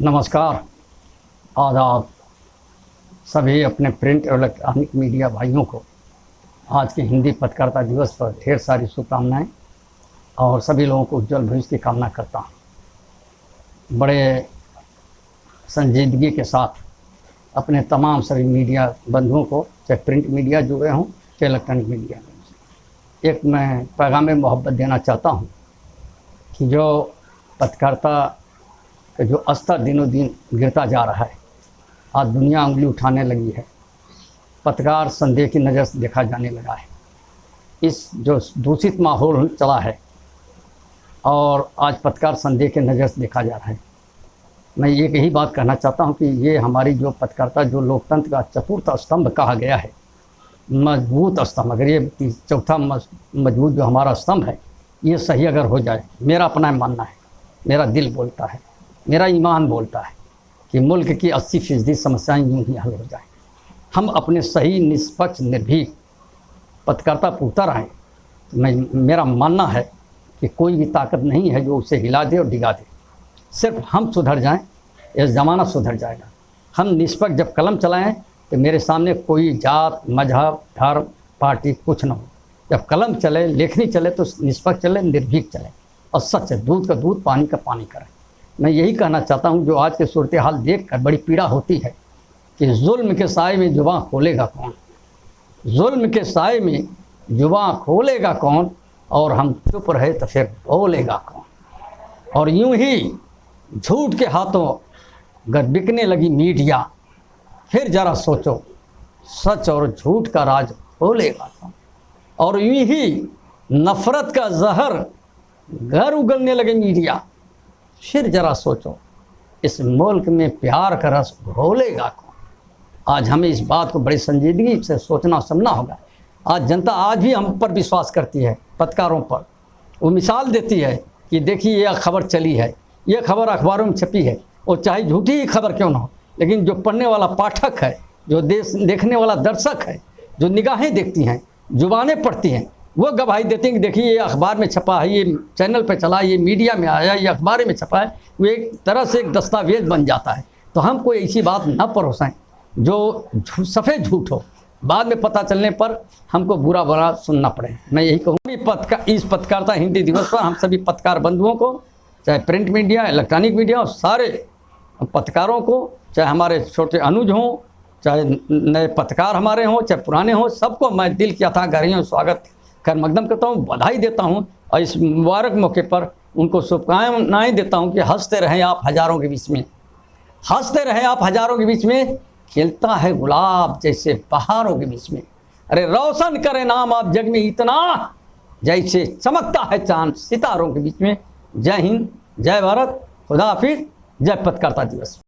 नमस्कार। आप सभी अपने प्रिंट और इलेक्ट्रॉनिक मीडिया भाइयों को आज के हिंदी पत्रकारिता दिवस पर ढेर सारी शुभकामनाएँ और सभी लोगों को उज्जवल भविष्य की कामना करता हूँ। बड़े संजीदगी के साथ अपने तमाम सभी मीडिया बंधुओं को, चाहे प्रिंट मीडिया जुड़े हों, चाहे इलेक्ट्रॉनिक मीडिया। में एक मैं पैगाम मोहब्बत देना चाहता हूँ कि जो पत्रकारिता का जो स्तर दिनों दिन गिरता जा रहा है। आज दुनिया उंगली उठाने लगी है। पत्रकार संदेह की नज़र से देखा जाने लगा है। इस जो दूषित माहौल चला है और आज पत्रकार संदेह के नज़र से देखा जा रहा है। मैं एक यही बात कहना चाहता हूँ कि ये हमारी जो पत्रकारिता, जो लोकतंत्र का चतुर्थ स्तंभ कहा गया है, मज़बूत स्तंभ, अगर ये चौथा मज़बूत जो हमारा स्तंभ है, ये सही अगर हो जाए, मेरा अपना मानना है, मेरा दिल बोलता है। मेरा ईमान बोलता है कि मुल्क की अस्सी फ़ीसदी समस्याएँ यूँ ही हल हो जाए। हम अपने सही, निष्पक्ष, निर्भीक पत्रकारिता उतर आएँ तो मैं, मेरा मानना है कि कोई भी ताकत नहीं है जो उसे हिला दे और डिगा दे। सिर्फ़ हम सुधर जाएँ, यह ज़माना सुधर जाएगा। हम निष्पक्ष जब कलम चलाएँ तो मेरे सामने कोई जात, मज़हब, धर्म, पार्टी कुछ ना हो। जब कलम चले, लेखनी चले तो निष्पक्ष चले, निर्भीक चले और सच दूध का दूध, पानी का पानी करें। मैं यही कहना चाहता हूँ, जो आज के सूरत हाल देख कर बड़ी पीड़ा होती है कि जुल्म के साय में जुबा खोलेगा कौन? जुल्म के साय में जुबा खोलेगा कौन? और हम चुप रहे तो फिर बोलेगा कौन? और यूँ ही झूठ के हाथों अगर बिकने लगी मीडिया, फिर ज़रा सोचो, सच और झूठ का राज खोलेगा कौन? और यूँ ही नफ़रत का जहर घर उगलने लगे मीडिया। फिर ज़रा सोचो, इस मुल्क में प्यार का रस घोलेगा कौन? आज हमें इस बात को बड़ी संजीदगी से सोचना समझना होगा। आज जनता आज भी हम पर विश्वास करती है, पत्रकारों पर। वो मिसाल देती है कि देखिए, यह खबर चली है, यह खबर अखबारों में छपी है, और चाहे झूठी ही खबर क्यों ना हो, लेकिन जो पढ़ने वाला पाठक है, जो देश देखने वाला दर्शक है, जो निगाहें देखती हैं, जुबानें पढ़ती हैं वो गवाही देते हैं कि देखिए, ये अखबार में छपा है, ये चैनल पे चला ये मीडिया में आया ये अखबार में छपा है, वो एक तरह से एक दस्तावेज़ बन जाता है। तो हम कोई ऐसी बात न परोसें जो सफ़ेद झूठ हो। बाद में पता चलने पर हमको बुरा बुरा सुनना पड़े। मैं यही कहूँगी पत्रकार इस पत्रकारिता हिंदी दिवस पर हम सभी पत्रकार बंधुओं को, चाहे प्रिंट मीडिया, इलेक्ट्रॉनिक मीडिया और सारे पत्रकारों को, चाहे हमारे छोटे अनुज हों, चाहे नए पत्रकार हमारे हों, चाहे पुराने हों, सबको मैं दिल की अथा गहरियों स्वागत कर मकदम करता हूँ, बधाई देता हूँ और इस मुबारक मौके पर उनको शुभकामनाएँ देता हूँ कि हँसते रहें आप हज़ारों के बीच में। हँसते रहें आप हज़ारों के बीच में, खिलता है गुलाब जैसे पहाड़ों के बीच में। अरे रोशन करें नाम आप जग में इतना, जैसे चमकता है चाँद सितारों के बीच में। जय हिंद, जय भारत, खुदा हाफिज, जय पत्रकारिता दिवस।